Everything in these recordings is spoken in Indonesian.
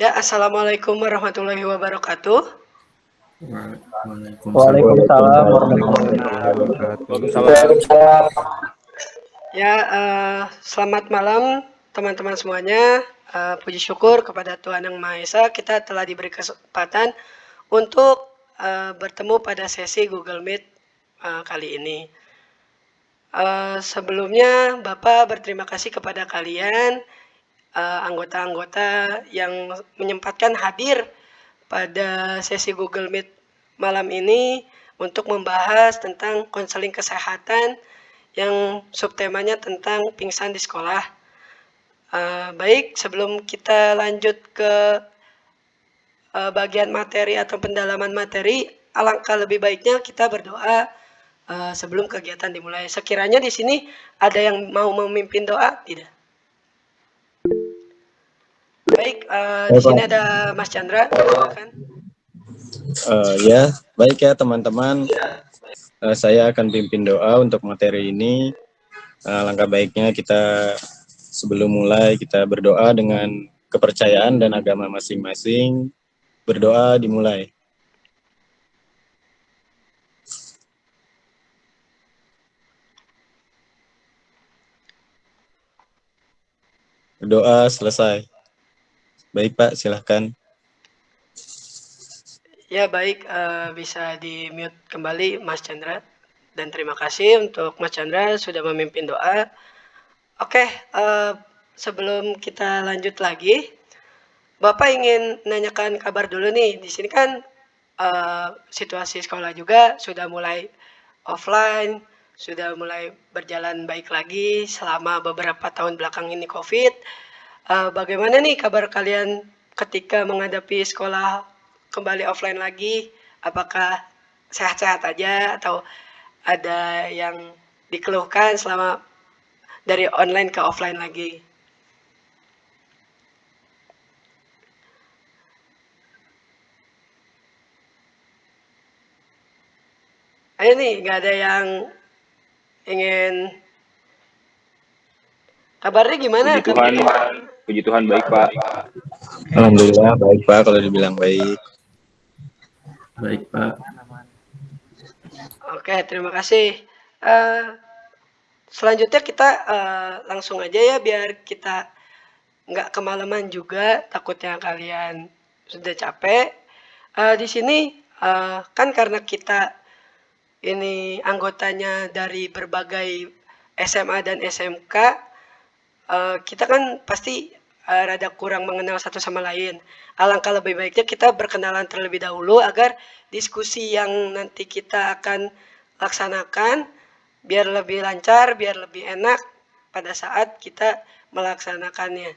Ya, Assalamualaikum warahmatullahi wabarakatuh. Waalaikumsalam warahmatullahi wabarakatuh. Ya, uh, selamat malam teman-teman semuanya. Uh, puji syukur kepada Tuhan Yang Maha Esa, kita telah diberi kesempatan untuk uh, bertemu pada sesi Google Meet uh, kali ini. Uh, sebelumnya, Bapak berterima kasih kepada kalian anggota-anggota uh, yang menyempatkan hadir pada sesi Google Meet malam ini untuk membahas tentang konseling kesehatan yang subtemanya tentang pingsan di sekolah. Uh, baik, sebelum kita lanjut ke uh, bagian materi atau pendalaman materi, alangkah lebih baiknya kita berdoa uh, sebelum kegiatan dimulai. Sekiranya di sini ada yang mau memimpin doa, tidak? Baik, uh, di sini ada Mas Chandra, silakan. Uh, ya, baik ya teman-teman. Uh, saya akan pimpin doa untuk materi ini. Uh, langkah baiknya kita sebelum mulai kita berdoa dengan kepercayaan dan agama masing-masing. Berdoa dimulai. Berdoa selesai. Baik Pak, silahkan. Ya baik, uh, bisa di mute kembali Mas Chandra. Dan terima kasih untuk Mas Chandra sudah memimpin doa. Oke, uh, sebelum kita lanjut lagi, Bapak ingin nanyakan kabar dulu nih. Di sini kan uh, situasi sekolah juga sudah mulai offline, sudah mulai berjalan baik lagi selama beberapa tahun belakang ini COVID uh, bagaimana nih kabar kalian ketika menghadapi sekolah kembali offline lagi? Apakah sehat-sehat aja atau ada yang dikeluhkan selama dari online ke offline lagi? Ayo nih, nggak ada yang ingin kabarnya gimana? Tuhan, Puji Tuhan baik Pak. Alhamdulillah baik Pak kalau dibilang baik. Baik Pak. Oke terima kasih. Uh, selanjutnya kita uh, langsung aja ya biar kita nggak kemalaman juga takutnya kalian sudah capek. Uh, di sini uh, kan karena kita ini anggotanya dari berbagai SMA dan SMK, uh, kita kan pasti uh, rada kurang mengenal satu sama lain. Alangkah lebih baiknya kita berkenalan terlebih dahulu agar diskusi yang nanti kita akan laksanakan biar lebih lancar, biar lebih enak pada saat kita melaksanakannya.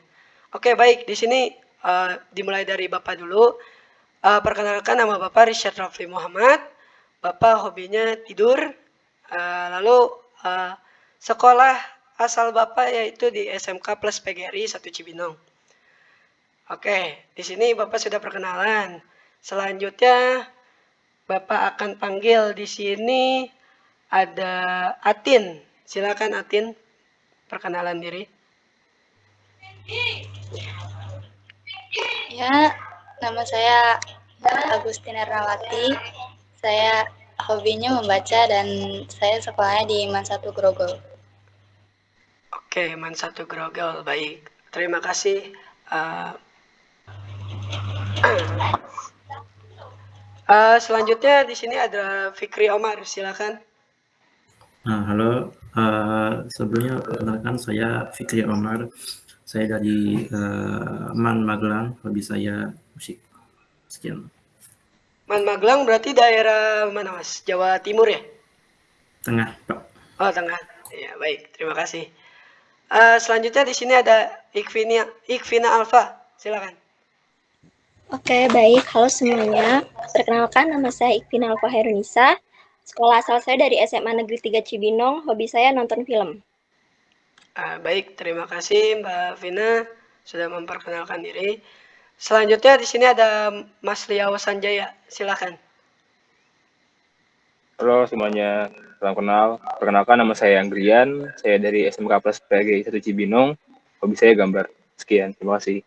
Oke, baik. Di sini uh, dimulai dari Bapak dulu. Uh, perkenalkan nama Bapak Richard Rafli Muhammad. Bapak hobinya tidur. Uh, lalu uh, sekolah asal Bapak yaitu di SMK Plus PGRI 1 Cibinong. Oke, di sini Bapak sudah perkenalan. Selanjutnya Bapak akan panggil di sini ada Atin. Silakan Atin perkenalan diri. Ya, nama saya Agustina Rawati. Saya hobinya membaca dan saya sekolahnya di Mansatu Grogol. Oke, Man satu grogol baik. Terima kasih. Uh, uh, selanjutnya di sini ada Fikri Omar, silakan. Nah, halo. Uh, sebelumnya perkenalkan saya Fikri Omar. Saya dari uh, Man Magelang. Hobi saya musik. Sekian. Man Magelang berarti daerah mana mas? Jawa Timur ya? Tengah, Pak. Oh, tengah. Ya, baik. Terima kasih. Uh, selanjutnya di sini ada Ikvina, Ikvina Alfa. Silakan. Oke, baik. Halo semuanya. Perkenalkan, nama saya Ikvina Alfa Herunisa. Sekolah asal saya dari SMA Negeri 3 Cibinong. Hobi saya nonton film. Uh, baik, terima kasih Mbak Vina sudah memperkenalkan diri. Selanjutnya di sini ada Mas Liao Sanjaya. Silakan. Halo semuanya, salam kenal. Perkenalkan nama saya Anggrian, saya dari SMK Plus PG 1 Cibinong. Hobi saya gambar. Sekian, terima kasih.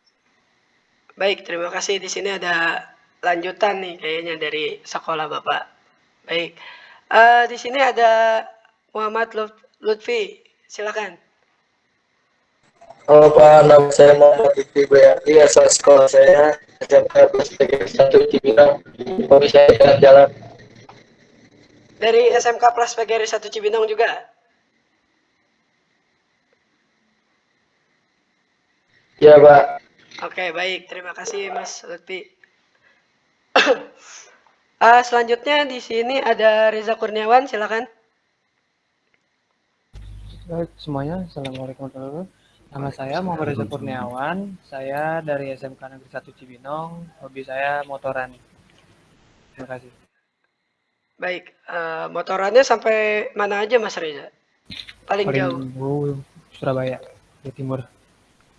Baik, terima kasih. Di sini ada lanjutan nih kayaknya dari sekolah Bapak. Baik. Uh, di sini ada Muhammad Lutfi. Silakan. Halo Pak, nama saya Muhammad Lutfi Bayati, asal sekolah saya SMK Plus satu Cibinong. Hobi saya jalan-jalan. Dari SMK Plus PGRI 1 Cibinong juga? Ya, Pak. Oke, baik. Terima kasih, Mas Lutfi. uh, selanjutnya di sini ada Reza Kurniawan, silakan. Baik, semuanya. Assalamualaikum warahmatullahi wabarakatuh. Nama saya Muhammad Reza Kurniawan. Saya dari SMK Negeri 1 Cibinong. Hobi saya motoran. Terima kasih. Baik, uh, motorannya sampai mana aja Mas Reza? Paling, Paling jauh. jauh Surabaya, di timur.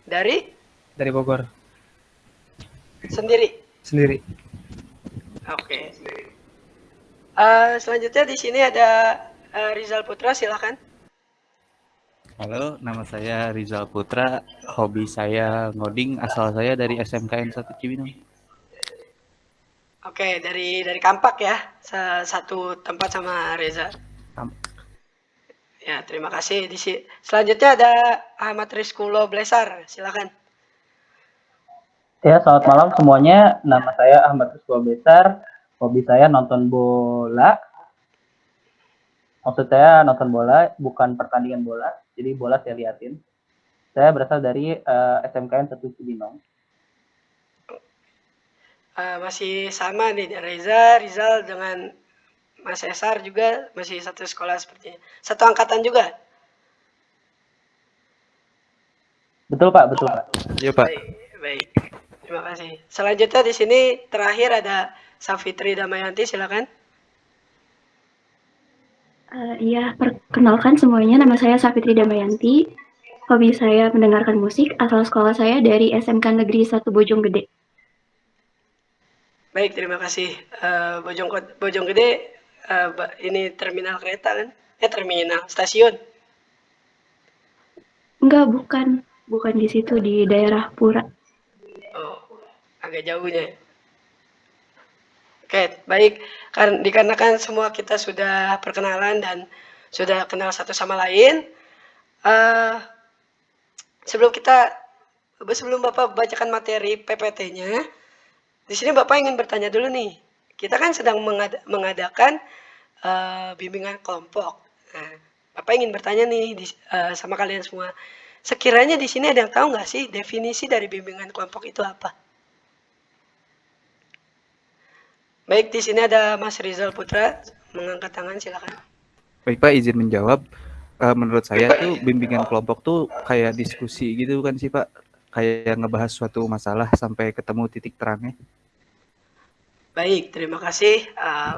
Dari? Dari Bogor. Sendiri? Sendiri. Oke. Okay. Uh, selanjutnya di sini ada uh, Rizal Putra, silakan. Halo, nama saya Rizal Putra. Hobi saya ngoding, asal saya dari SMKN 1 Cibinong. Oke, dari dari Kampak ya, satu tempat sama Reza. Ya, terima kasih. Di selanjutnya ada Ahmad Rizkulo Blesar, silakan. Ya, selamat malam semuanya. Nama saya Ahmad Rizkulo Blesar. Hobi saya nonton bola. Maksud saya nonton bola, bukan pertandingan bola. Jadi bola saya liatin. Saya berasal dari uh, SMKN 1 Cibinong uh, masih sama nih Reza, Rizal dengan Mas Esar juga masih satu sekolah sepertinya. Satu angkatan juga. Betul Pak, betul Pak. Iya Pak. Baik, baik. Terima kasih. Selanjutnya di sini terakhir ada Safitri Damayanti, silakan. Uh, iya, perkenalkan semuanya. Nama saya Safitri Damayanti. Hobi saya mendengarkan musik. Asal sekolah saya dari SMK Negeri 1 Bojonggede. Baik, terima kasih. Uh, Bojong Bojonggede uh, ini terminal kereta kan? Eh terminal stasiun. Enggak, bukan. Bukan di situ di daerah Pura. Oh, agak jauhnya. Oke, baik. Karena dikarenakan semua kita sudah perkenalan dan sudah kenal satu sama lain. Uh, sebelum kita sebelum Bapak bacakan materi PPT-nya, di sini Bapak ingin bertanya dulu nih. Kita kan sedang mengad mengadakan uh, bimbingan kelompok. Nah, Bapak ingin bertanya nih di, uh, sama kalian semua. Sekiranya di sini ada yang tahu nggak sih definisi dari bimbingan kelompok itu apa? Baik, di sini ada Mas Rizal Putra mengangkat tangan, silakan. Baik Pak, izin menjawab. Uh, menurut saya tuh bimbingan kelompok tuh kayak diskusi gitu kan sih Pak? Kayak ngebahas suatu masalah sampai ketemu titik terangnya. Baik, terima kasih. Uh,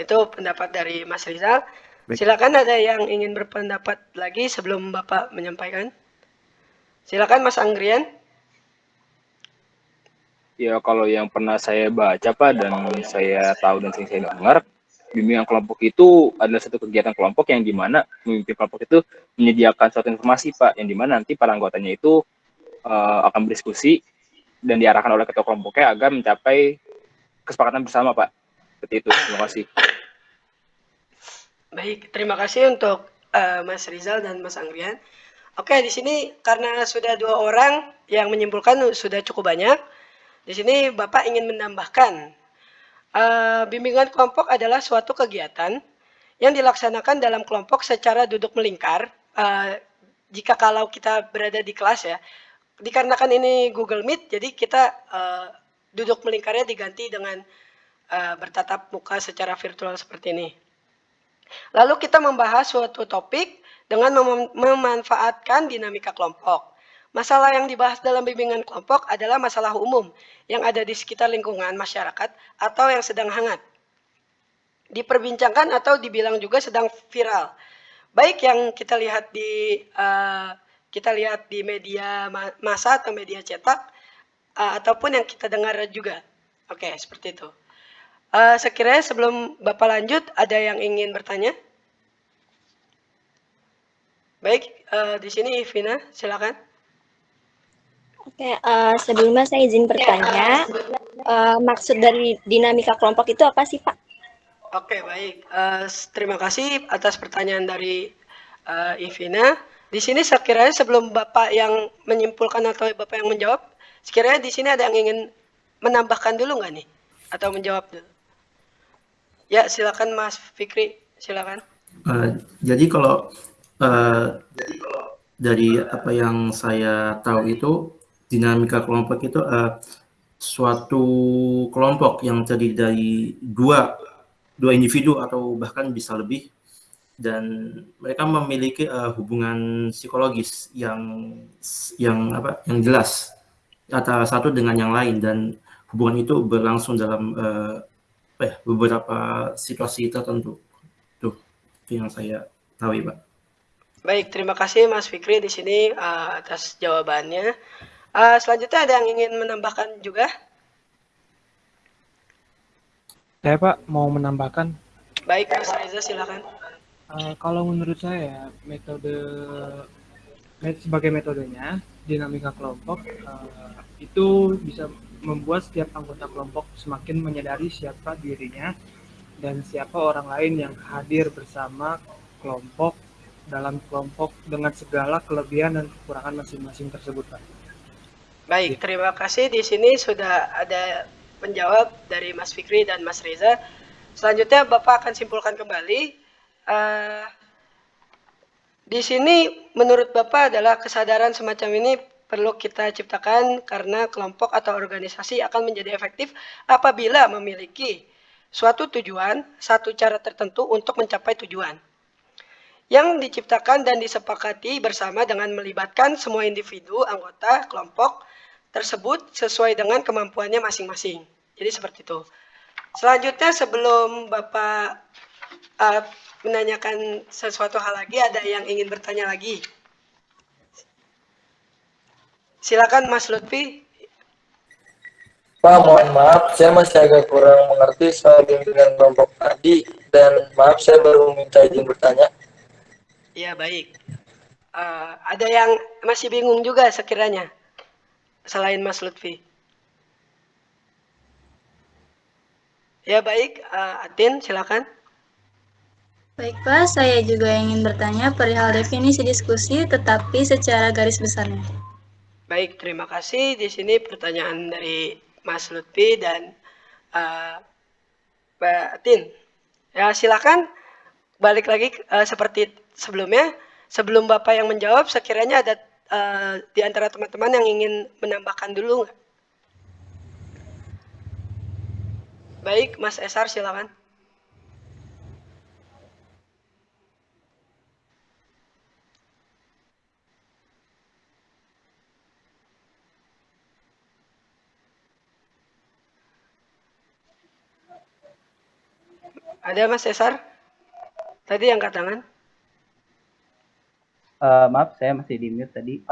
itu pendapat dari Mas Rizal. Baik. Silakan ada yang ingin berpendapat lagi sebelum Bapak menyampaikan. Silakan Mas Anggrian. Ya kalau yang pernah saya baca Pak dan saya tahu dan sering saya dengar, bimbingan kelompok itu adalah satu kegiatan kelompok yang di mana memimpin kelompok itu menyediakan suatu informasi Pak, yang di mana nanti para anggotanya itu uh, akan berdiskusi dan diarahkan oleh ketua kelompoknya agar mencapai kesepakatan bersama, Pak. Seperti itu. Terima kasih. Baik, terima kasih untuk uh, Mas Rizal dan Mas Anggrian. Oke, di sini karena sudah dua orang yang menyimpulkan sudah cukup banyak. Di sini Bapak ingin menambahkan uh, bimbingan kelompok adalah suatu kegiatan yang dilaksanakan dalam kelompok secara duduk melingkar. Uh, jika kalau kita berada di kelas ya, dikarenakan ini Google Meet, jadi kita uh, duduk melingkarnya diganti dengan uh, bertatap muka secara virtual seperti ini. Lalu kita membahas suatu topik dengan mem memanfaatkan dinamika kelompok. Masalah yang dibahas dalam bimbingan kelompok adalah masalah umum yang ada di sekitar lingkungan masyarakat atau yang sedang hangat. Diperbincangkan atau dibilang juga sedang viral. Baik yang kita lihat di uh, kita lihat di media massa atau media cetak uh, ataupun yang kita dengar juga. Oke, okay, seperti itu. Uh, sekiranya sebelum Bapak lanjut, ada yang ingin bertanya? Baik, uh, di sini Vina, silakan. Oke, uh, sebelumnya saya izin bertanya, uh, maksud dari dinamika kelompok itu apa sih, Pak? Oke, baik. Uh, terima kasih atas pertanyaan dari uh, Ivina. Di sini sekiranya sebelum Bapak yang menyimpulkan atau Bapak yang menjawab, sekiranya di sini ada yang ingin menambahkan dulu nggak nih? Atau menjawab dulu? Ya, silakan Mas Fikri, silakan. Uh, jadi kalau uh, dari apa yang saya tahu itu dinamika kelompok itu uh, suatu kelompok yang terdiri dari dua dua individu atau bahkan bisa lebih dan mereka memiliki uh, hubungan psikologis yang yang apa yang jelas antara satu dengan yang lain. Dan hubungan itu berlangsung dalam uh, eh, beberapa situasi tertentu. Tuh itu yang saya tahu ya pak. Baik terima kasih mas Fikri di sini uh, atas jawabannya. Uh, selanjutnya ada yang ingin menambahkan juga? Saya Pak mau menambahkan. Baik Mas Reza silakan. Uh, kalau menurut saya metode sebagai metodenya dinamika kelompok uh, itu bisa membuat setiap anggota kelompok semakin menyadari siapa dirinya dan siapa orang lain yang hadir bersama kelompok dalam kelompok dengan segala kelebihan dan kekurangan masing-masing tersebut, Pak. Baik, terima kasih. Di sini sudah ada penjawab dari Mas Fikri dan Mas Reza. Selanjutnya Bapak akan simpulkan kembali. Uh, di sini menurut Bapak adalah kesadaran semacam ini perlu kita ciptakan karena kelompok atau organisasi akan menjadi efektif apabila memiliki suatu tujuan, satu cara tertentu untuk mencapai tujuan. Yang diciptakan dan disepakati bersama dengan melibatkan semua individu, anggota, kelompok, tersebut sesuai dengan kemampuannya masing-masing. Jadi seperti itu. Selanjutnya sebelum Bapak uh, menanyakan sesuatu hal lagi, ada yang ingin bertanya lagi? Silakan Mas Lutfi. Pak, mohon maaf, saya masih agak kurang mengerti soal bimbingan kelompok tadi dan maaf saya baru minta izin bertanya. Iya baik. Uh, ada yang masih bingung juga sekiranya selain Mas Lutfi? Ya baik, uh, Atin silakan. Baik Pak, saya juga ingin bertanya perihal definisi diskusi tetapi secara garis besarnya. Baik, terima kasih. Di sini pertanyaan dari Mas Lutfi dan uh, Mbak Atin. Ya silakan balik lagi uh, seperti sebelumnya. Sebelum Bapak yang menjawab, sekiranya ada uh, di antara teman-teman yang ingin menambahkan dulu? Baik, Mas Esar silakan. Ada Mas Esar? Tadi angkat tangan. Uh, maaf, saya masih di mute tadi.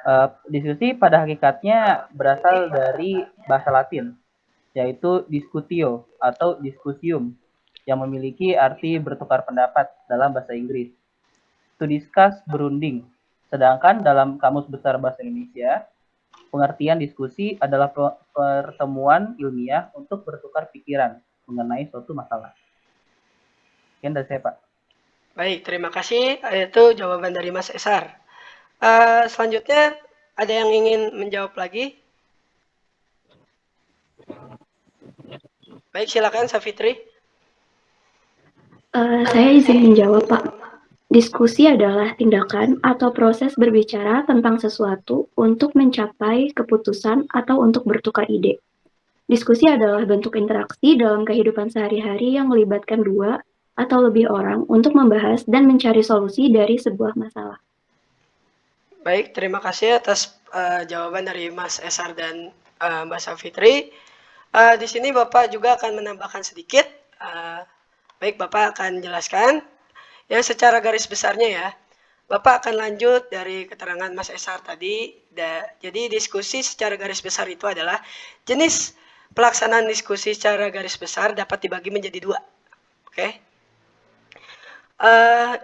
Uh, diskusi pada hakikatnya berasal dari bahasa Latin, yaitu discutio atau diskusium, yang memiliki arti bertukar pendapat dalam bahasa Inggris. To discuss, berunding. Sedangkan dalam Kamus Besar Bahasa Indonesia, pengertian diskusi adalah pertemuan ilmiah untuk bertukar pikiran mengenai suatu masalah. Sekian dari saya, Pak. Baik, terima kasih. Itu jawaban dari Mas Esar. Uh, selanjutnya, ada yang ingin menjawab lagi? Baik, silakan Safitri. Uh, saya izin menjawab, Pak. Diskusi adalah tindakan atau proses berbicara tentang sesuatu untuk mencapai keputusan atau untuk bertukar ide. Diskusi adalah bentuk interaksi dalam kehidupan sehari-hari yang melibatkan dua atau lebih orang untuk membahas dan mencari solusi dari sebuah masalah. Baik, terima kasih atas uh, jawaban dari Mas Esar dan uh, Mbak Safitri. Uh, di sini Bapak juga akan menambahkan sedikit. Uh, baik, Bapak akan jelaskan. Ya, secara garis besarnya ya. Bapak akan lanjut dari keterangan Mas Esar tadi. Da, jadi diskusi secara garis besar itu adalah jenis pelaksanaan diskusi secara garis besar dapat dibagi menjadi dua. Oke. Okay? Uh,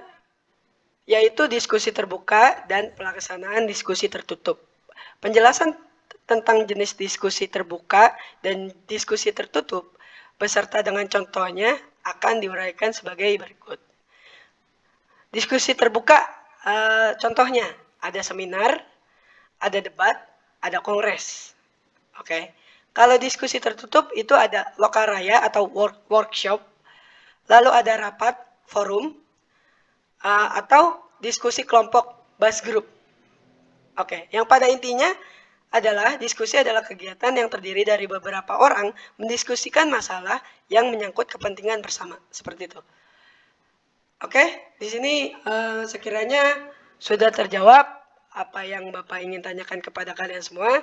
yaitu diskusi terbuka dan pelaksanaan diskusi tertutup. Penjelasan tentang jenis diskusi terbuka dan diskusi tertutup beserta dengan contohnya akan diuraikan sebagai berikut. Diskusi terbuka uh, contohnya ada seminar, ada debat, ada kongres. Oke. Okay. Kalau diskusi tertutup itu ada lokal raya atau work, workshop, lalu ada rapat, forum, uh, atau diskusi kelompok bus group. Oke, okay. yang pada intinya adalah diskusi adalah kegiatan yang terdiri dari beberapa orang mendiskusikan masalah yang menyangkut kepentingan bersama, seperti itu. Oke, okay. di sini uh, sekiranya sudah terjawab apa yang Bapak ingin tanyakan kepada kalian semua.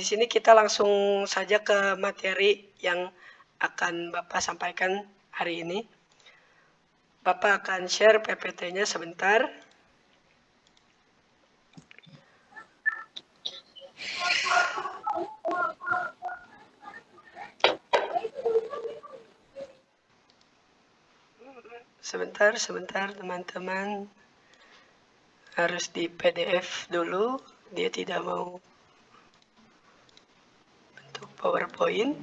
Di sini kita langsung saja ke materi yang akan Bapak sampaikan hari ini. Bapak akan share PPT-nya sebentar. Sebentar, sebentar teman-teman. Harus di PDF dulu. Dia tidak mau PowerPoint.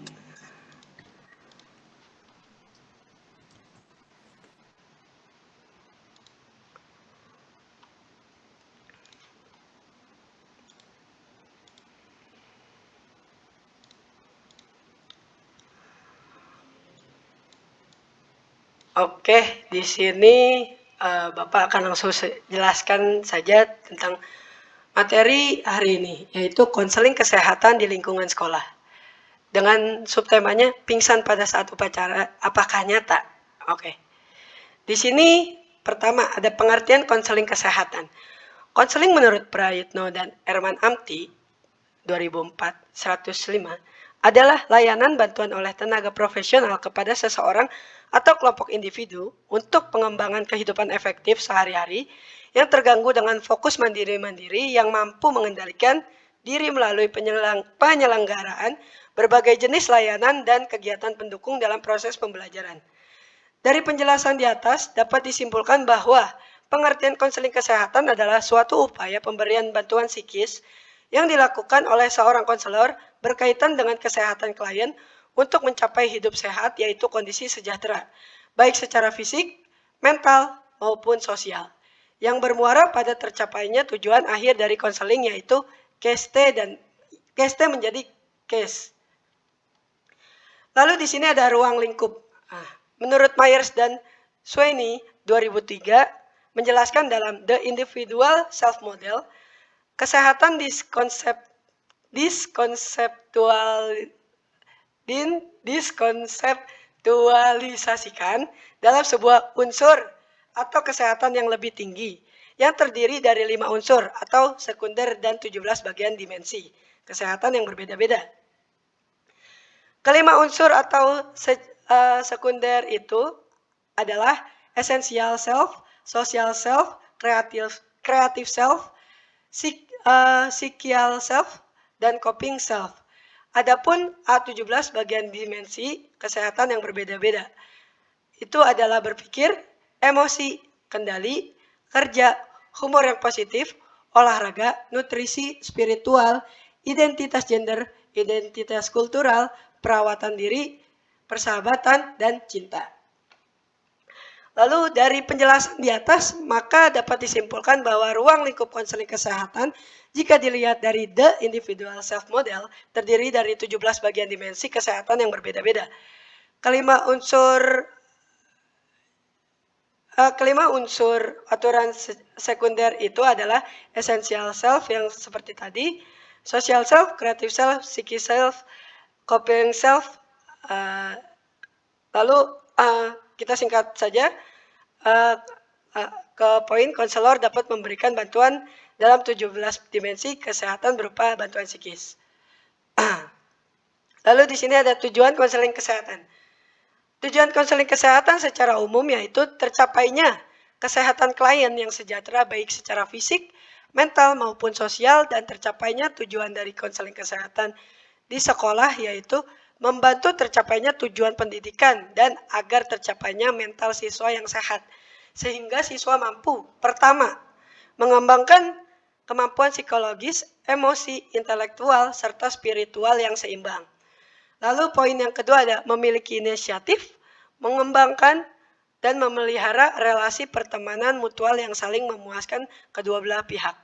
Oke, di sini uh, Bapak akan langsung jelaskan saja tentang materi hari ini, yaitu konseling kesehatan di lingkungan sekolah dengan subtemanya pingsan pada saat upacara apakah nyata? Oke. Di sini pertama ada pengertian konseling kesehatan. Konseling menurut Prayitno dan Erman Amti 2004 105 adalah layanan bantuan oleh tenaga profesional kepada seseorang atau kelompok individu untuk pengembangan kehidupan efektif sehari-hari yang terganggu dengan fokus mandiri-mandiri yang mampu mengendalikan diri melalui penyelenggaraan berbagai jenis layanan dan kegiatan pendukung dalam proses pembelajaran. Dari penjelasan di atas dapat disimpulkan bahwa pengertian konseling kesehatan adalah suatu upaya pemberian bantuan psikis yang dilakukan oleh seorang konselor berkaitan dengan kesehatan klien untuk mencapai hidup sehat yaitu kondisi sejahtera, baik secara fisik, mental, maupun sosial. Yang bermuara pada tercapainya tujuan akhir dari konseling yaitu case dan case menjadi case Lalu di sini ada ruang lingkup. Ah, menurut Myers dan Sweeney 2003 menjelaskan dalam The Individual Self Model, kesehatan diskonsep diskonseptual din diskonseptualisasikan dalam sebuah unsur atau kesehatan yang lebih tinggi yang terdiri dari lima unsur atau sekunder dan 17 bagian dimensi kesehatan yang berbeda-beda. Kelima unsur atau se, uh, sekunder itu adalah essential self, social self, creative, creative self, psych, uh, psychial self, dan coping self. Adapun A17 bagian dimensi kesehatan yang berbeda-beda. Itu adalah berpikir, emosi, kendali, kerja, humor yang positif, olahraga, nutrisi, spiritual, identitas gender, identitas kultural, perawatan diri, persahabatan, dan cinta. Lalu dari penjelasan di atas, maka dapat disimpulkan bahwa ruang lingkup konseling kesehatan jika dilihat dari The Individual Self Model terdiri dari 17 bagian dimensi kesehatan yang berbeda-beda. Kelima unsur uh, kelima unsur aturan sekunder itu adalah essential self yang seperti tadi, social self, creative self, psychic self, copying self. Uh, lalu uh, kita singkat saja uh, uh, ke poin konselor dapat memberikan bantuan dalam 17 dimensi kesehatan berupa bantuan psikis. Lalu di sini ada tujuan konseling kesehatan. Tujuan konseling kesehatan secara umum yaitu tercapainya kesehatan klien yang sejahtera baik secara fisik, mental maupun sosial dan tercapainya tujuan dari konseling kesehatan di sekolah yaitu membantu tercapainya tujuan pendidikan dan agar tercapainya mental siswa yang sehat sehingga siswa mampu pertama mengembangkan kemampuan psikologis, emosi, intelektual, serta spiritual yang seimbang. Lalu poin yang kedua ada memiliki inisiatif, mengembangkan dan memelihara relasi pertemanan mutual yang saling memuaskan kedua belah pihak.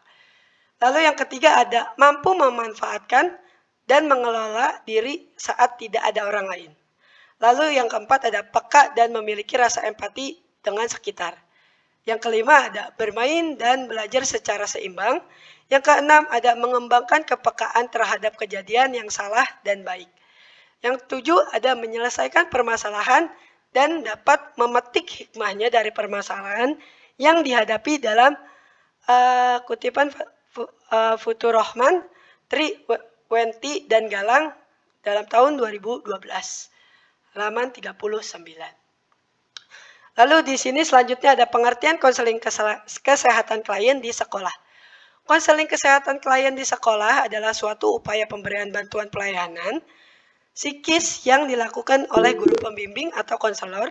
Lalu yang ketiga ada mampu memanfaatkan dan mengelola diri saat tidak ada orang lain. Lalu yang keempat ada peka dan memiliki rasa empati dengan sekitar. Yang kelima ada bermain dan belajar secara seimbang. Yang keenam ada mengembangkan kepekaan terhadap kejadian yang salah dan baik. Yang tujuh ada menyelesaikan permasalahan dan dapat memetik hikmahnya dari permasalahan yang dihadapi dalam uh, kutipan uh, Futurohman, Tri Wenti dan Galang dalam tahun 2012 halaman 39. Lalu di sini selanjutnya ada pengertian konseling kesehatan klien di sekolah. Konseling kesehatan klien di sekolah adalah suatu upaya pemberian bantuan pelayanan psikis yang dilakukan oleh guru pembimbing atau konselor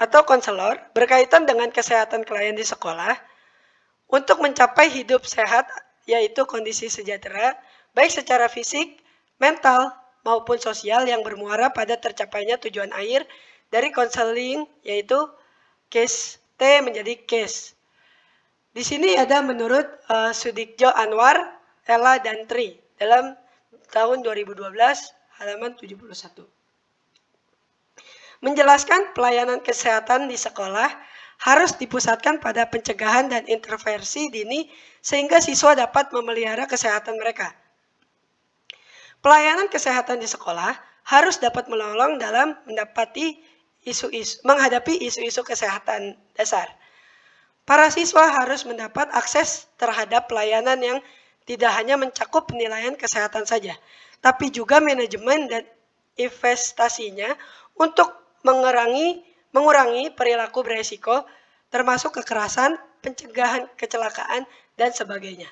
atau konselor berkaitan dengan kesehatan klien di sekolah untuk mencapai hidup sehat yaitu kondisi sejahtera, baik secara fisik, mental, maupun sosial yang bermuara pada tercapainya tujuan akhir dari konseling, yaitu case T menjadi case. Di sini ada menurut uh, Sudikjo Anwar, Ella, dan Tri dalam tahun 2012 halaman 71. Menjelaskan pelayanan kesehatan di sekolah harus dipusatkan pada pencegahan dan intervensi dini sehingga siswa dapat memelihara kesehatan mereka. Pelayanan kesehatan di sekolah harus dapat menolong dalam mendapati isu-isu menghadapi isu-isu kesehatan dasar. Para siswa harus mendapat akses terhadap pelayanan yang tidak hanya mencakup penilaian kesehatan saja, tapi juga manajemen dan investasinya untuk mengurangi mengurangi perilaku beresiko termasuk kekerasan, pencegahan kecelakaan, dan sebagainya.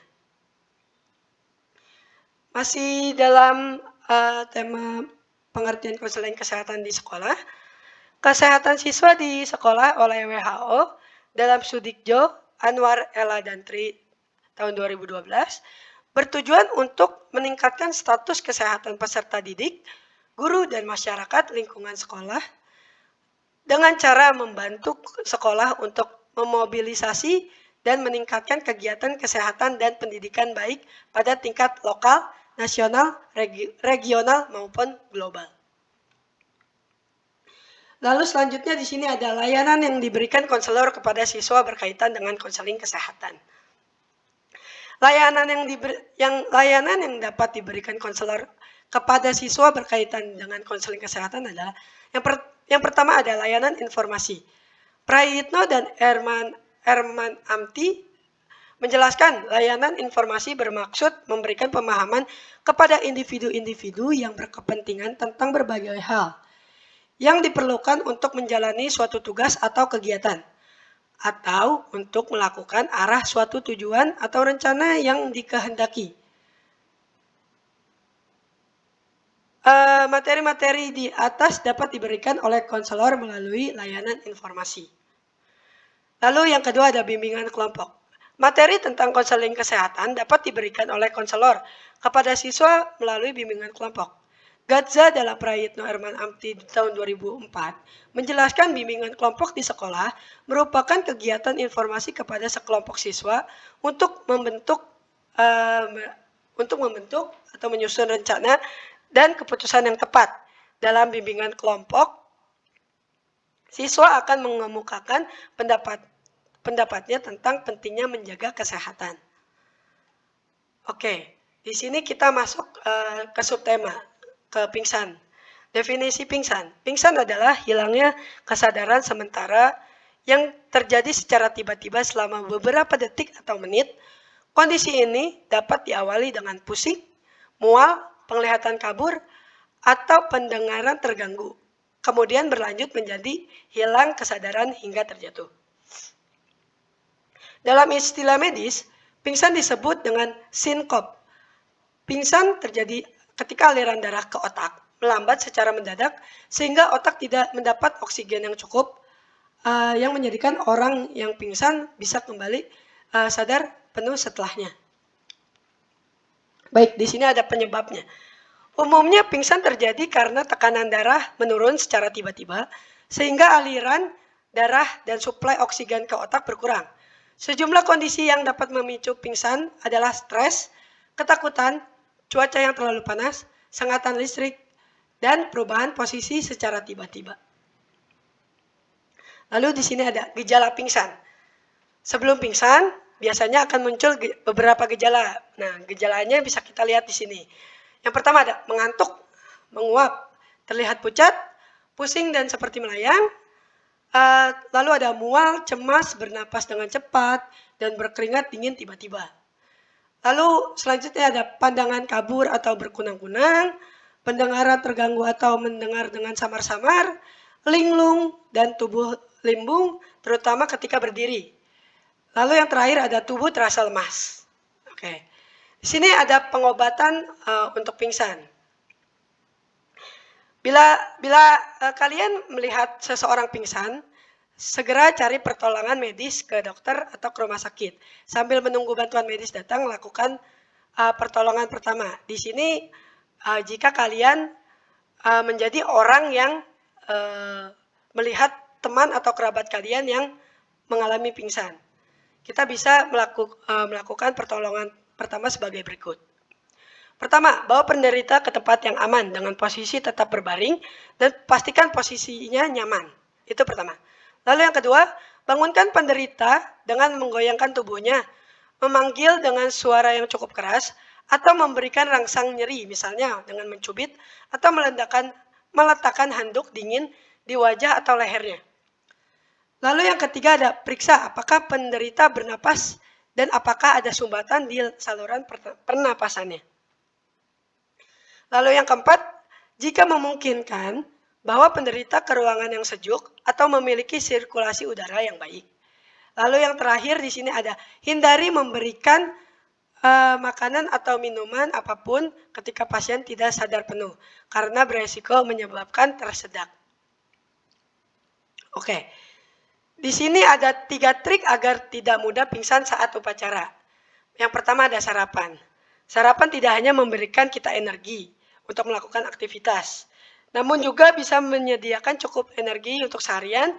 Masih dalam uh, tema pengertian konseling kesehatan di sekolah, kesehatan siswa di sekolah oleh WHO dalam Sudikjo, Anwar, Ella, dan Tri tahun 2012 bertujuan untuk meningkatkan status kesehatan peserta didik, guru, dan masyarakat lingkungan sekolah dengan cara membantu sekolah untuk memobilisasi dan meningkatkan kegiatan kesehatan dan pendidikan baik pada tingkat lokal, nasional, regi regional maupun global. Lalu selanjutnya di sini ada layanan yang diberikan konselor kepada siswa berkaitan dengan konseling kesehatan. Layanan yang, diber, yang layanan yang dapat diberikan konselor kepada siswa berkaitan dengan konseling kesehatan adalah yang per, yang pertama ada layanan informasi. Prayitno dan Erman Erman Amti menjelaskan layanan informasi bermaksud memberikan pemahaman kepada individu-individu yang berkepentingan tentang berbagai hal yang diperlukan untuk menjalani suatu tugas atau kegiatan atau untuk melakukan arah suatu tujuan atau rencana yang dikehendaki. Eh, materi-materi di atas dapat diberikan oleh konselor melalui layanan informasi. Lalu yang kedua ada bimbingan kelompok. Materi tentang konseling kesehatan dapat diberikan oleh konselor kepada siswa melalui bimbingan kelompok. Gadza dalam Prayitno Herman Amti di tahun 2004 menjelaskan bimbingan kelompok di sekolah merupakan kegiatan informasi kepada sekelompok siswa untuk membentuk uh, untuk membentuk atau menyusun rencana dan keputusan yang tepat. Dalam bimbingan kelompok, siswa akan mengemukakan pendapat pendapatnya tentang pentingnya menjaga kesehatan. Oke, di sini kita masuk uh, ke subtema, ke pingsan. Definisi pingsan. Pingsan adalah hilangnya kesadaran sementara yang terjadi secara tiba-tiba selama beberapa detik atau menit. Kondisi ini dapat diawali dengan pusing, mual, penglihatan kabur, atau pendengaran terganggu. Kemudian berlanjut menjadi hilang kesadaran hingga terjatuh. Dalam istilah medis, pingsan disebut dengan sinkop. Pingsan terjadi ketika aliran darah ke otak melambat secara mendadak sehingga otak tidak mendapat oksigen yang cukup uh, yang menjadikan orang yang pingsan bisa kembali uh, sadar penuh setelahnya. Baik, di sini ada penyebabnya. Umumnya pingsan terjadi karena tekanan darah menurun secara tiba-tiba sehingga aliran darah dan suplai oksigen ke otak berkurang. Sejumlah kondisi yang dapat memicu pingsan adalah stres, ketakutan, cuaca yang terlalu panas, sengatan listrik, dan perubahan posisi secara tiba-tiba. Lalu di sini ada gejala pingsan. Sebelum pingsan, biasanya akan muncul beberapa gejala. Nah, gejalanya bisa kita lihat di sini. Yang pertama ada mengantuk, menguap, terlihat pucat, pusing dan seperti melayang. Uh, lalu ada mual, cemas, bernapas dengan cepat, dan berkeringat dingin tiba-tiba. Lalu selanjutnya ada pandangan kabur atau berkunang-kunang, pendengaran terganggu atau mendengar dengan samar-samar, linglung, dan tubuh limbung, terutama ketika berdiri. Lalu yang terakhir ada tubuh terasa lemas. Oke, di sini ada pengobatan uh, untuk pingsan. Bila bila uh, kalian melihat seseorang pingsan, segera cari pertolongan medis ke dokter atau ke rumah sakit. Sambil menunggu bantuan medis datang, lakukan uh, pertolongan pertama. Di sini uh, jika kalian uh, menjadi orang yang uh, melihat teman atau kerabat kalian yang mengalami pingsan. Kita bisa melaku, uh, melakukan pertolongan pertama sebagai berikut. Pertama, bawa penderita ke tempat yang aman dengan posisi tetap berbaring dan pastikan posisinya nyaman. Itu pertama. Lalu yang kedua, bangunkan penderita dengan menggoyangkan tubuhnya, memanggil dengan suara yang cukup keras, atau memberikan rangsang nyeri misalnya dengan mencubit atau meletakkan handuk dingin di wajah atau lehernya. Lalu yang ketiga ada periksa apakah penderita bernapas dan apakah ada sumbatan di saluran pernapasannya. Lalu yang keempat, jika memungkinkan bahwa penderita ke ruangan yang sejuk atau memiliki sirkulasi udara yang baik. Lalu yang terakhir di sini ada hindari memberikan uh, makanan atau minuman apa pun ketika pasien tidak sadar penuh karena beresiko menyebabkan tersedak. Oke, di sini ada tiga trik agar tidak mudah pingsan saat upacara. Yang pertama ada sarapan. Sarapan tidak hanya memberikan kita energi untuk melakukan aktivitas, namun juga bisa menyediakan cukup energi untuk seharian.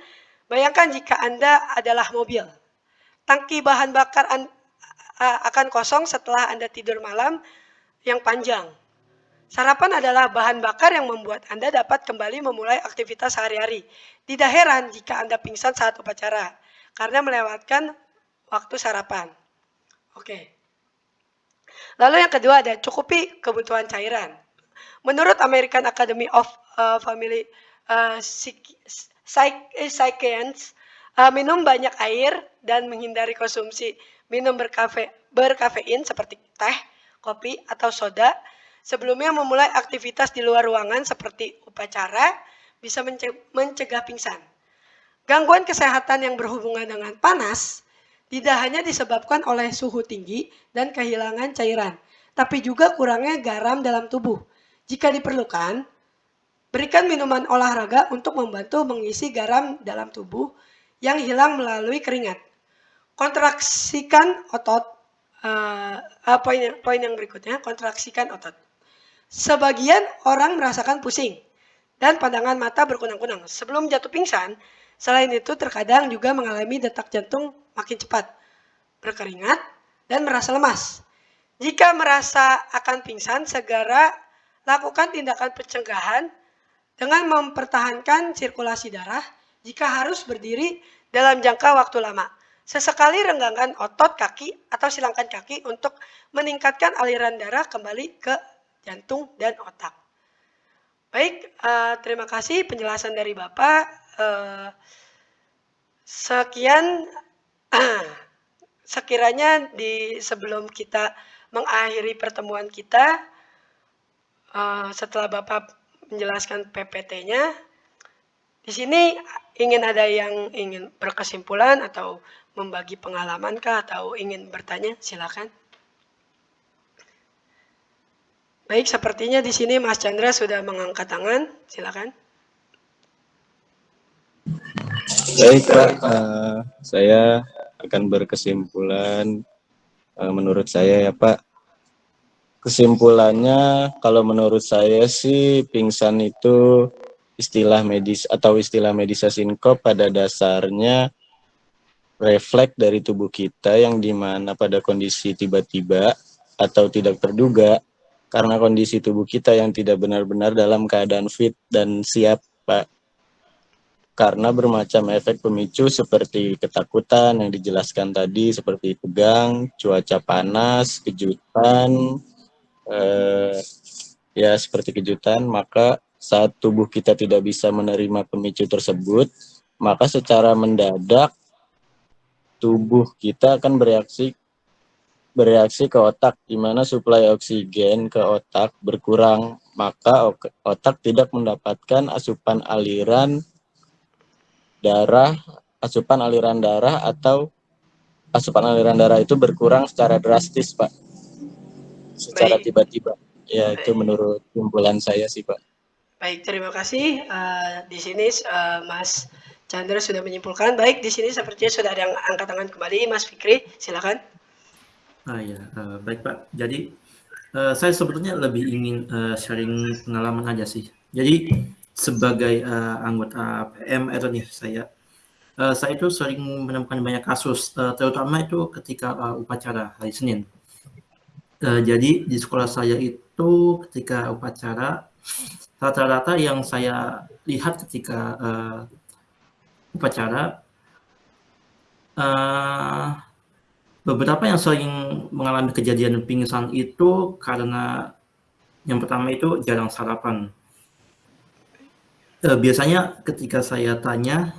Bayangkan jika Anda adalah mobil. Tangki bahan bakar akan kosong setelah Anda tidur malam yang panjang. Sarapan adalah bahan bakar yang membuat Anda dapat kembali memulai aktivitas sehari-hari. Tidak heran jika Anda pingsan saat upacara, karena melewatkan waktu sarapan. Oke. Lalu yang kedua ada cukupi kebutuhan cairan. Menurut American Academy of uh, Family uh, uh, minum banyak air dan menghindari konsumsi minum berkafe, berkafein seperti teh, kopi, atau soda, sebelumnya memulai aktivitas di luar ruangan seperti upacara, bisa mencegah pingsan. Gangguan kesehatan yang berhubungan dengan panas tidak hanya disebabkan oleh suhu tinggi dan kehilangan cairan, tapi juga kurangnya garam dalam tubuh. Jika diperlukan, berikan minuman olahraga untuk membantu mengisi garam dalam tubuh yang hilang melalui keringat kontraksikan otot. Uh, uh, poin, poin yang berikutnya, kontraksikan otot. Sebagian orang merasakan pusing dan pandangan mata berkunang-kunang. Sebelum jatuh pingsan, selain itu terkadang juga mengalami detak jantung makin cepat, berkeringat, dan merasa lemas. Jika merasa akan pingsan, segera lakukan tindakan pencegahan dengan mempertahankan sirkulasi darah jika harus berdiri dalam jangka waktu lama. Sesekali renggangkan otot kaki atau silangkan kaki untuk meningkatkan aliran darah kembali ke jantung dan otak. Baik, uh, terima kasih penjelasan dari Bapak. Uh, sekian, uh, sekiranya di sebelum kita mengakhiri pertemuan kita, uh, setelah Bapak menjelaskan PPT-nya, di sini ingin ada yang ingin berkesimpulan atau membagi pengalaman kah atau ingin bertanya? Silakan. Baik, sepertinya di sini Mas Chandra sudah mengangkat tangan. Silakan. Baik Pak, uh, saya akan berkesimpulan uh, menurut saya ya Pak. Kesimpulannya kalau menurut saya sih pingsan itu istilah medis atau istilah medisa sinkop pada dasarnya refleks dari tubuh kita yang di mana pada kondisi tiba-tiba atau tidak terduga karena kondisi tubuh kita yang tidak benar-benar dalam keadaan fit dan siap Pak. Karena bermacam efek pemicu seperti ketakutan yang dijelaskan tadi seperti tegang, cuaca panas, kejutan, eh, ya seperti kejutan, maka saat tubuh kita tidak bisa menerima pemicu tersebut, maka secara mendadak tubuh kita akan bereaksi bereaksi ke otak di mana suplai oksigen ke otak berkurang, maka otak tidak mendapatkan asupan aliran darah, asupan aliran darah atau asupan aliran darah itu berkurang secara drastis, Pak. Secara tiba-tiba. Ya, Baik. itu menurut kumpulan saya sih, Pak. Baik, terima kasih. Uh, di sini uh, Mas Chandra sudah menyimpulkan. Baik, di sini sepertinya sudah ada yang angkat tangan kembali. Mas Fikri, silakan. Ah ya, uh, baik Pak. Jadi uh, saya sebetulnya lebih ingin uh, sharing pengalaman aja sih. Jadi sebagai uh, anggota PM itu nih saya uh, saya itu sering menemukan banyak kasus uh, terutama itu ketika uh, upacara hari Senin. Uh, jadi di sekolah saya itu ketika upacara rata-rata yang saya lihat ketika uh, upacara uh, beberapa yang sering mengalami kejadian pingsan itu karena yang pertama itu jarang sarapan Uh, biasanya ketika saya tanya,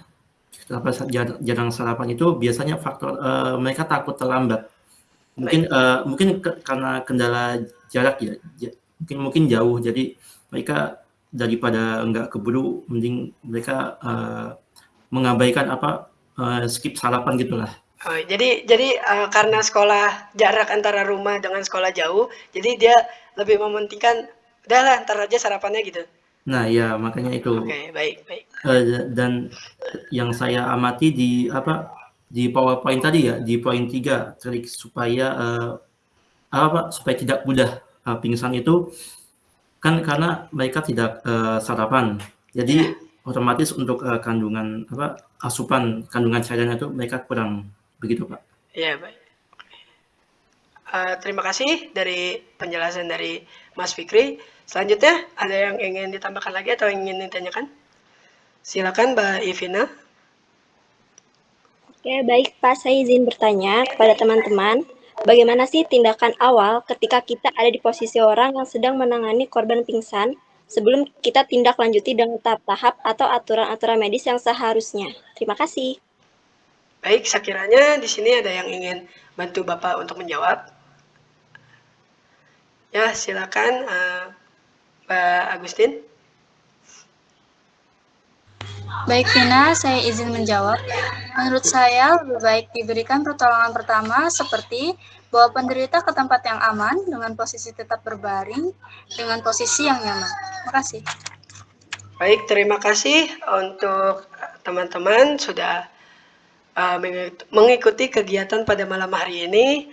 kenapa jarang sarapan itu biasanya faktor, uh, mereka takut terlambat. Mungkin, uh, mungkin ke karena kendala jarak ya, mungkin mungkin jauh jadi mereka daripada enggak keburu mending mereka, mengabaikan apa, skip sarapan gitulah. Oh, jadi jadi, uh, karena sekolah jarak antara rumah dengan sekolah jauh, jadi dia lebih mementingkan, "Udahlah entar aja sarapannya," gitu? Nah, ya makanya itu. Oke, baik baik. Uh, dan yang saya amati di apa, di PowerPoint tadi ya, di poin 3, trik supaya, uh, apa, supaya tidak mudah, uh, pingsan itu, kan karena mereka tidak, uh, sarapan. Jadi ya. otomatis untuk, uh, kandungan apa, asupan kandungan cairannya itu mereka kurang, begitu Pak. Iya, baik. Uh, terima kasih dari penjelasan dari Mas Fikri. Selanjutnya, ada yang ingin ditambahkan lagi atau ingin ditanyakan? Silakan Mbak Ivina. Oke, baik Pak. Saya izin bertanya kepada teman-teman, bagaimana sih tindakan awal ketika kita ada di posisi orang yang sedang menangani korban pingsan sebelum kita tindak lanjuti dengan tahap-tahap atau aturan-aturan medis yang seharusnya? Terima kasih. Baik, sekiranya di sini ada yang ingin bantu Bapak untuk menjawab. Ya, silakan. Uh, Pak Agustin. Baik, Vina, saya izin menjawab. Menurut saya, lebih baik diberikan pertolongan pertama seperti bawa penderita ke tempat yang aman dengan posisi tetap berbaring dengan posisi yang nyaman. Terima kasih. Baik, terima kasih untuk teman-teman sudah uh, mengikuti kegiatan pada malam hari ini.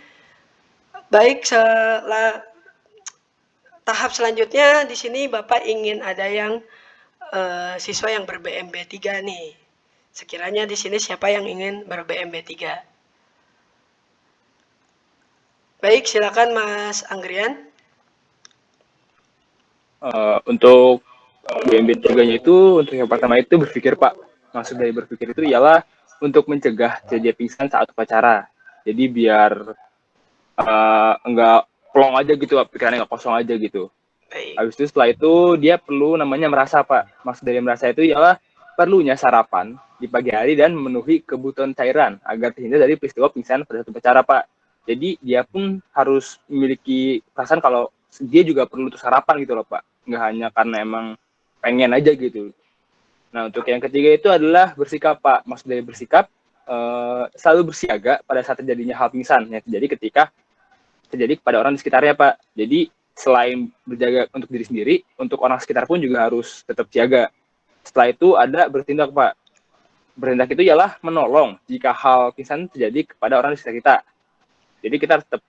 Baik, setelah tahap selanjutnya di sini Bapak ingin ada yang uh, siswa yang ber-BMB 3 nih. Sekiranya di sini siapa yang ingin ber-BMB 3? Baik, silakan Mas Anggrian. Uh, untuk BMB 3-nya itu, untuk yang pertama itu berpikir Pak, maksud dari berpikir itu ialah untuk mencegah terjadi pingsan saat upacara. Jadi biar uh, enggak plong aja gitu pikirannya nggak kosong aja gitu. Habis itu setelah itu dia perlu namanya merasa pak. Maksud dari merasa itu ialah perlunya sarapan di pagi hari dan memenuhi kebutuhan cairan agar terhindar dari peristiwa pingsan pada satu upacara pak. Jadi dia pun harus memiliki perasaan kalau dia juga perlu untuk sarapan gitu loh pak. Nggak hanya karena emang pengen aja gitu nah untuk yang ketiga itu adalah bersikap pak maksud dari bersikap uh, selalu bersiaga pada saat terjadinya hal pingsan yang terjadi ketika terjadi kepada orang di sekitarnya Pak. Jadi selain berjaga untuk diri sendiri, untuk orang sekitar pun juga harus tetap jaga. Setelah itu ada bertindak, Pak. Bertindak itu ialah menolong jika hal pingsan terjadi kepada orang di sekitar kita. Jadi kita tetap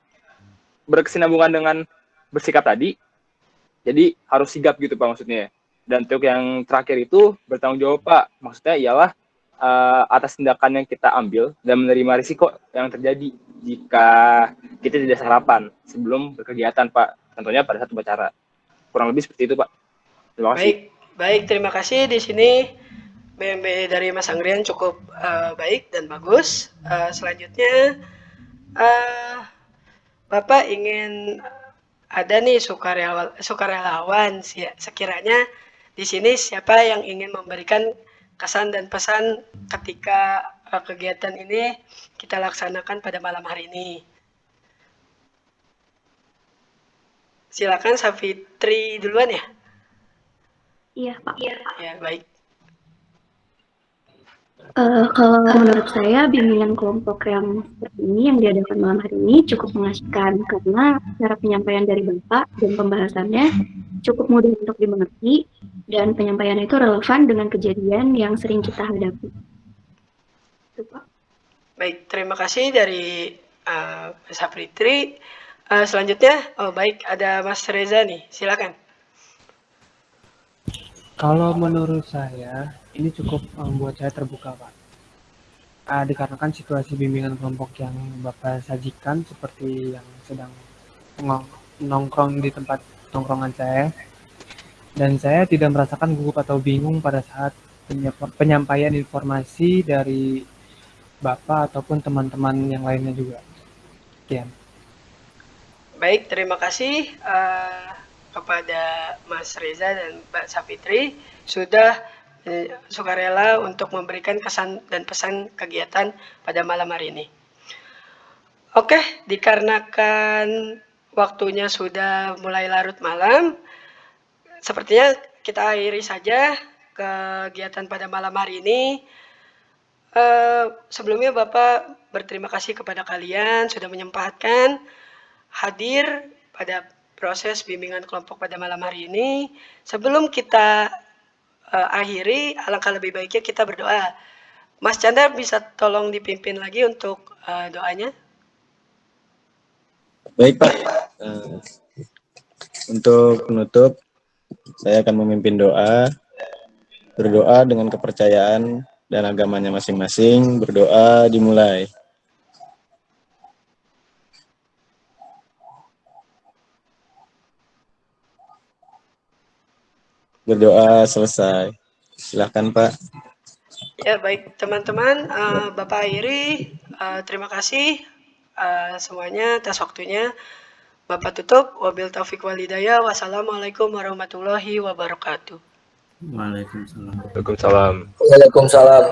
berkesinambungan dengan bersikap tadi. Jadi harus sigap gitu, Pak, maksudnya. Dan untuk yang terakhir itu bertanggung jawab, Pak. Maksudnya ialah uh, atas tindakan yang kita ambil dan menerima risiko yang terjadi jika kita tidak sarapan sebelum berkegiatan, Pak tentunya pada saat upacara. Kurang lebih seperti itu, Pak. Terima kasih. Baik, baik terima kasih di sini BMB dari Mas Anggrian cukup uh, baik dan bagus. Uh, selanjutnya uh, Bapak ingin ada nih sukarelawan, sukarelawan sekiranya di sini siapa yang ingin memberikan kesan dan pesan ketika uh, kegiatan ini kita laksanakan pada malam hari ini. Silakan Safitri duluan ya. Iya Pak. Iya Ya baik. Uh, kalau menurut saya bimbingan kelompok yang seperti ini yang diadakan malam hari ini cukup mengasihkan karena cara penyampaian dari Bapak dan pembahasannya cukup mudah untuk dimengerti dan penyampaian itu relevan dengan kejadian yang sering kita hadapi. Itu, Pak. Baik, terima kasih dari uh, Safitri. Uh, selanjutnya, oh baik, ada Mas Reza nih, silakan. Kalau menurut saya, ini cukup membuat saya terbuka, Pak. Uh, dikarenakan situasi bimbingan kelompok yang Bapak sajikan seperti yang sedang nongkrong di tempat nongkrongan saya, dan saya tidak merasakan gugup atau bingung pada saat penyampaian informasi dari Bapak ataupun teman-teman yang lainnya juga. Sekian. Baik, terima kasih uh, kepada Mas Reza dan Mbak Safitri sudah uh, sukarela untuk memberikan kesan dan pesan kegiatan pada malam hari ini. Oke, dikarenakan waktunya sudah mulai larut malam, sepertinya kita akhiri saja kegiatan pada malam hari ini. Uh, sebelumnya Bapak berterima kasih kepada kalian sudah menyempatkan hadir pada proses bimbingan kelompok pada malam hari ini. Sebelum kita uh, akhiri, alangkah lebih baiknya kita berdoa. Mas Chandra bisa tolong dipimpin lagi untuk uh, doanya? Baik Pak. Uh, untuk penutup, saya akan memimpin doa. Berdoa dengan kepercayaan dan agamanya masing-masing. Berdoa dimulai. berdoa selesai. Silahkan Pak. Ya baik teman-teman, uh, Bapak Airi, uh, terima kasih uh, semuanya atas waktunya. Bapak tutup, wabil taufik walidaya, wassalamualaikum warahmatullahi wabarakatuh. Waalaikumsalam. Waalaikumsalam. Waalaikumsalam.